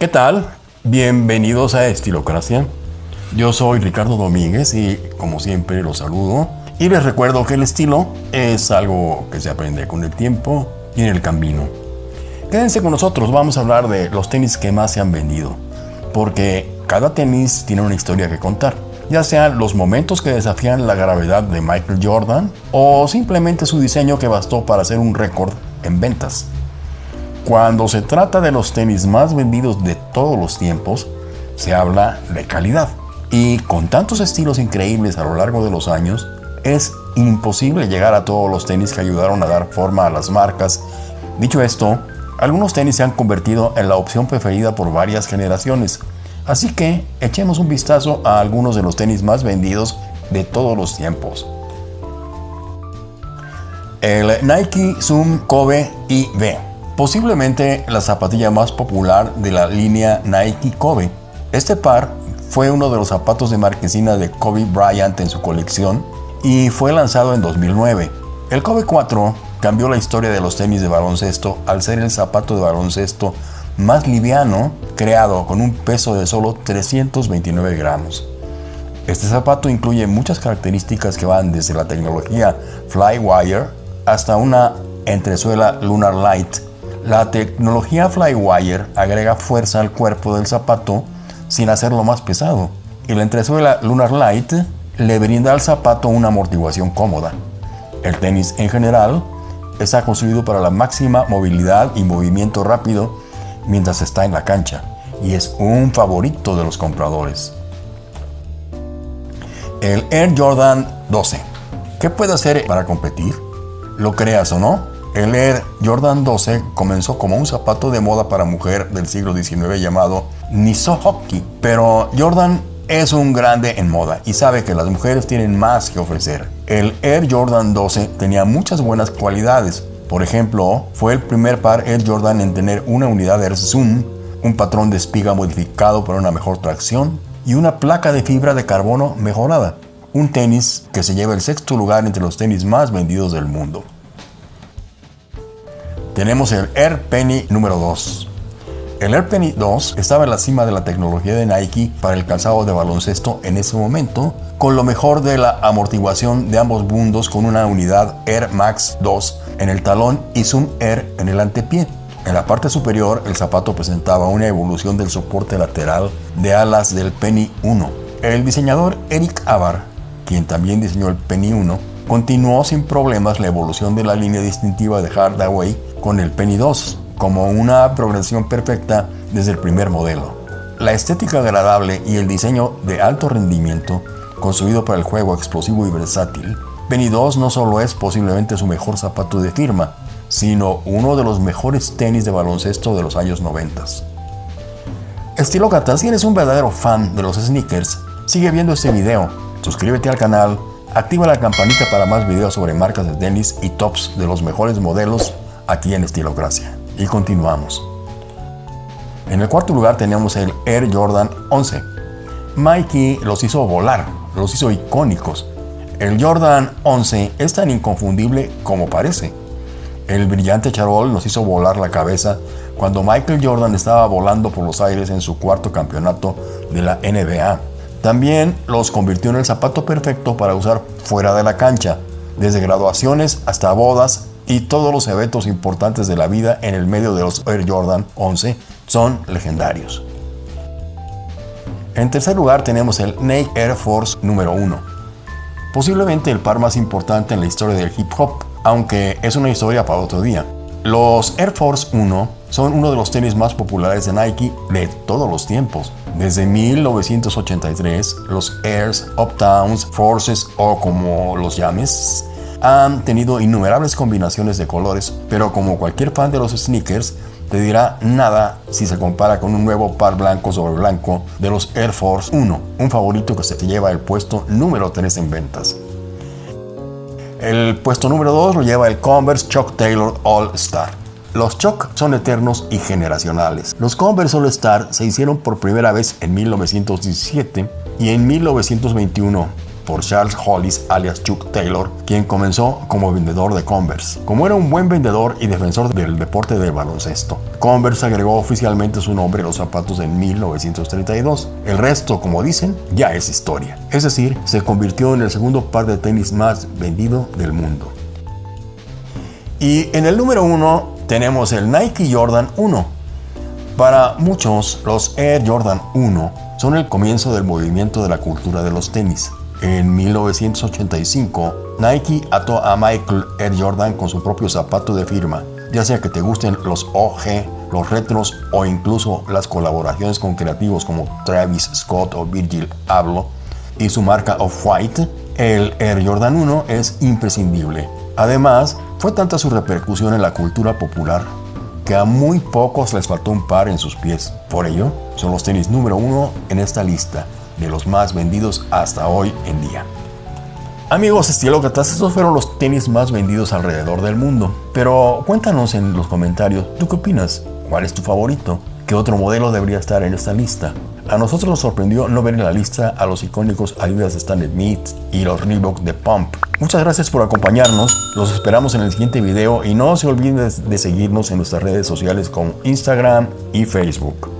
¿Qué tal? Bienvenidos a Estilocracia. Yo soy Ricardo Domínguez y como siempre los saludo y les recuerdo que el estilo es algo que se aprende con el tiempo y en el camino. Quédense con nosotros, vamos a hablar de los tenis que más se han vendido, porque cada tenis tiene una historia que contar, ya sean los momentos que desafían la gravedad de Michael Jordan o simplemente su diseño que bastó para hacer un récord en ventas. Cuando se trata de los tenis más vendidos de todos los tiempos, se habla de calidad. Y con tantos estilos increíbles a lo largo de los años, es imposible llegar a todos los tenis que ayudaron a dar forma a las marcas. Dicho esto, algunos tenis se han convertido en la opción preferida por varias generaciones. Así que echemos un vistazo a algunos de los tenis más vendidos de todos los tiempos. El Nike Zoom Kobe IV, posiblemente la zapatilla más popular de la línea Nike Kobe. Este par fue uno de los zapatos de marquesina de Kobe Bryant en su colección y fue lanzado en 2009. El Kobe 4 cambió la historia de los tenis de baloncesto al ser el zapato de baloncesto más liviano creado con un peso de solo 329 gramos. Este zapato incluye muchas características que van desde la tecnología Flywire hasta una entresuela Lunar Light. La tecnología Flywire agrega fuerza al cuerpo del zapato sin hacerlo más pesado y la entresuela Lunar Light le brinda al zapato una amortiguación cómoda. El tenis en general está construido para la máxima movilidad y movimiento rápido mientras está en la cancha y es un favorito de los compradores. El Air Jordan 12. ¿Qué puede hacer para competir? Lo creas o no, el Air Jordan 12 comenzó como un zapato de moda para mujer del siglo XIX llamado Hockey, pero Jordan es un grande en moda y sabe que las mujeres tienen más que ofrecer. El Air Jordan 12 tenía muchas buenas cualidades. Por ejemplo, fue el primer par Air Jordan en tener una unidad Air Zoom, un patrón de espiga modificado para una mejor tracción y una placa de fibra de carbono mejorada. Un tenis que se lleva el sexto lugar entre los tenis más vendidos del mundo. Tenemos el Air Penny número 2. El Air Penny 2 estaba en la cima de la tecnología de Nike para el calzado de baloncesto en ese momento, con lo mejor de la amortiguación de ambos mundos con una unidad Air Max 2 en el talón y Zoom Air en el antepié. En la parte superior, el zapato presentaba una evolución del soporte lateral de alas del Penny 1. El diseñador Eric Avar, quien también diseñó el Penny 1, continuó sin problemas la evolución de la línea distintiva de Hardaway con el Penny 2 como una progresión perfecta desde el primer modelo. La estética agradable y el diseño de alto rendimiento, construido para el juego explosivo y versátil, Penny 2 no solo es posiblemente su mejor zapato de firma, sino uno de los mejores tenis de baloncesto de los años 90. Estilócrata, si eres un verdadero fan de los sneakers, sigue viendo este video, suscríbete al canal, activa la campanita para más videos sobre marcas de tenis y tops de los mejores modelos aquí en Estilocracia y continuamos. En el cuarto lugar tenemos el Air Jordan 11. Mikey los hizo volar, los hizo icónicos. El Jordan 11 es tan inconfundible como parece. El brillante charol nos hizo volar la cabeza cuando Michael Jordan estaba volando por los aires en su cuarto campeonato de la NBA. También los convirtió en el zapato perfecto para usar fuera de la cancha, desde graduaciones hasta bodas y todos los eventos importantes de la vida en el medio de los Air Jordan 11 son legendarios. En tercer lugar tenemos el Nike Air Force número 1, posiblemente el par más importante en la historia del hip hop, aunque es una historia para otro día. Los Air Force 1 son uno de los tenis más populares de Nike de todos los tiempos. Desde 1983, los Airs, Uptowns, Forces o como los llames, han tenido innumerables combinaciones de colores, pero como cualquier fan de los sneakers, te dirá nada si se compara con un nuevo par blanco sobre blanco de los Air Force 1, un favorito que se lleva el puesto número 3 en ventas. El puesto número 2 lo lleva el Converse Chuck Taylor All Star. Los Chuck son eternos y generacionales. Los Converse All Star se hicieron por primera vez en 1917 y en 1921 por Charles Hollis alias Chuck Taylor, quien comenzó como vendedor de Converse. Como era un buen vendedor y defensor del deporte del baloncesto, Converse agregó oficialmente su nombre a los zapatos en 1932. El resto, como dicen, ya es historia. Es decir, se convirtió en el segundo par de tenis más vendido del mundo. Y en el número uno tenemos el Nike Jordan 1. Para muchos, los Air Jordan 1 son el comienzo del movimiento de la cultura de los tenis. En 1985, Nike ató a Michael Air Jordan con su propio zapato de firma, ya sea que te gusten los OG, los retros o incluso las colaboraciones con creativos como Travis Scott o Virgil Abloh y su marca Off-White, el Air Jordan 1 es imprescindible. Además, fue tanta su repercusión en la cultura popular que a muy pocos les faltó un par en sus pies. Por ello, son los tenis número uno en esta lista de los más vendidos hasta hoy en día. Amigos estilócratas, estos fueron los tenis más vendidos alrededor del mundo. Pero cuéntanos en los comentarios, ¿tú qué opinas? ¿Cuál es tu favorito? ¿Qué otro modelo debería estar en esta lista? A nosotros nos sorprendió no ver en la lista a los icónicos Adidas de Stan Smith y los Reebok de Pump. Muchas gracias por acompañarnos, los esperamos en el siguiente video y no se olviden de seguirnos en nuestras redes sociales como Instagram y Facebook.